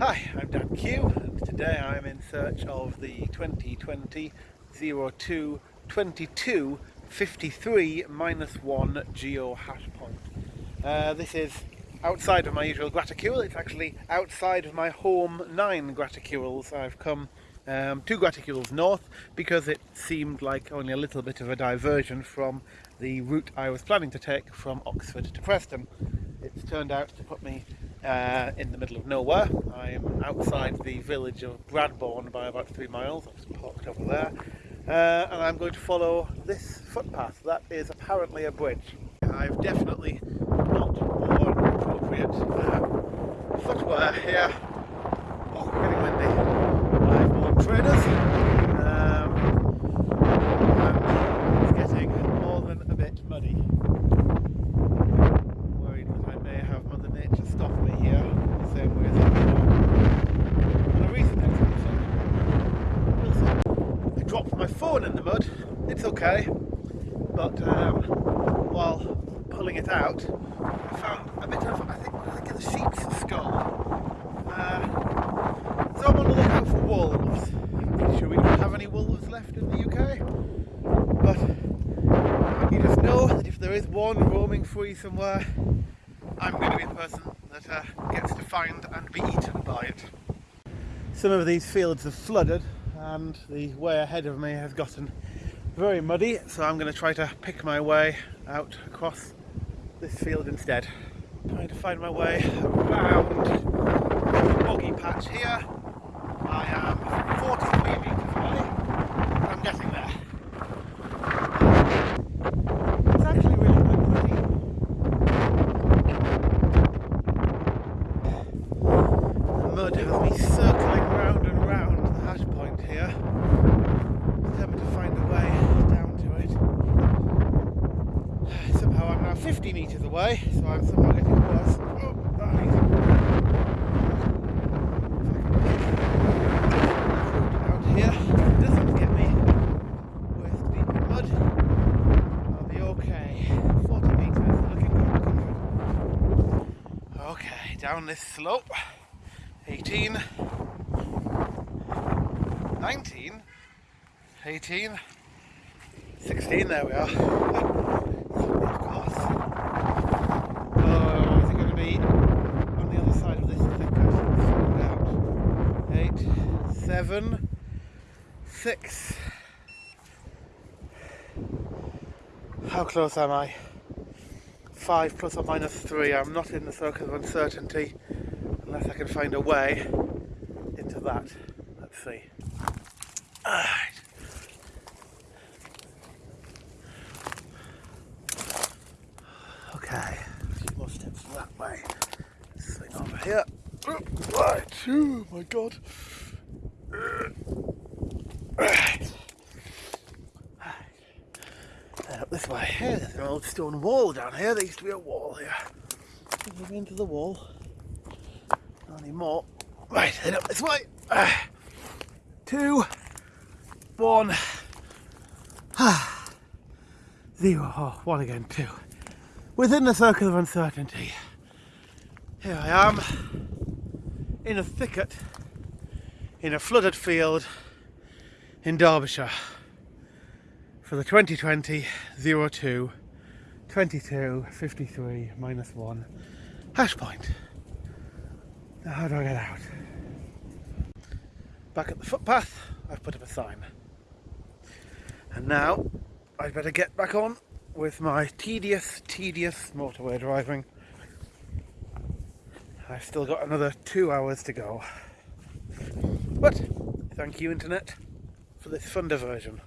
Hi, I'm Dan Q and today I'm in search of the 2020 02 22 53 minus 1 geo hash point. Uh, this is outside of my usual graticule, it's actually outside of my home 9 graticules. I've come um, two graticules north because it seemed like only a little bit of a diversion from the route I was planning to take from Oxford to Preston. It's turned out to put me uh, in the middle of nowhere. I'm outside the village of Bradbourne by about three miles. I've just parked over there. Uh, and I'm going to follow this footpath. That is apparently a bridge. I've definitely not worn appropriate uh, footwear here. Oh, getting windy. I've worn trainers. phone in the it's okay, but um, while pulling it out, I found a bit of, I think, I think it's a sheep's skull. Uh, so I'm on the lookout for wolves. Pretty sure we don't have any wolves left in the UK, but you just know that if there is one roaming free somewhere, I'm going to be the person that uh, gets to find and be eaten by it. Some of these fields have flooded and the way ahead of me has gotten very muddy so I'm going to try to pick my way out across this field instead. Trying to find my way around the boggy patch here. I am 43 metres away. I'm getting there. It's actually really quite pretty. The mud has me circling round and round the hash point here. Determined to find a way down to it. Somehow I'm now 50 metres away, so I'm somehow getting worse. Oh, out here doesn't get me waist deep. I'll be okay. 40 metres, looking good. Okay, down this slope. 18 19, 18, 16, there we are. of course. Oh, is it going to be on the other side of this thicket? Eight, seven, six. How close am I? Five plus or minus three. I'm not in the circle of uncertainty unless I can find a way into that. Let's see. Alright. Okay, a few more steps that way. Swing over here. Right, oh my god. Right. Up this way. Here, there's an old stone wall down here. There used to be a wall here. Into the wall. Not anymore. Right, head up this way. Uh, two one, zero, oh, one again, two. Within the circle of uncertainty, here I am, in a thicket, in a flooded field in Derbyshire for the 2020 02 22 53 minus 1 hash point. Now how do I get out? Back at the footpath, I've put up a sign. And now I'd better get back on with my tedious, tedious motorway driving. I've still got another two hours to go. But thank you internet for this fun diversion.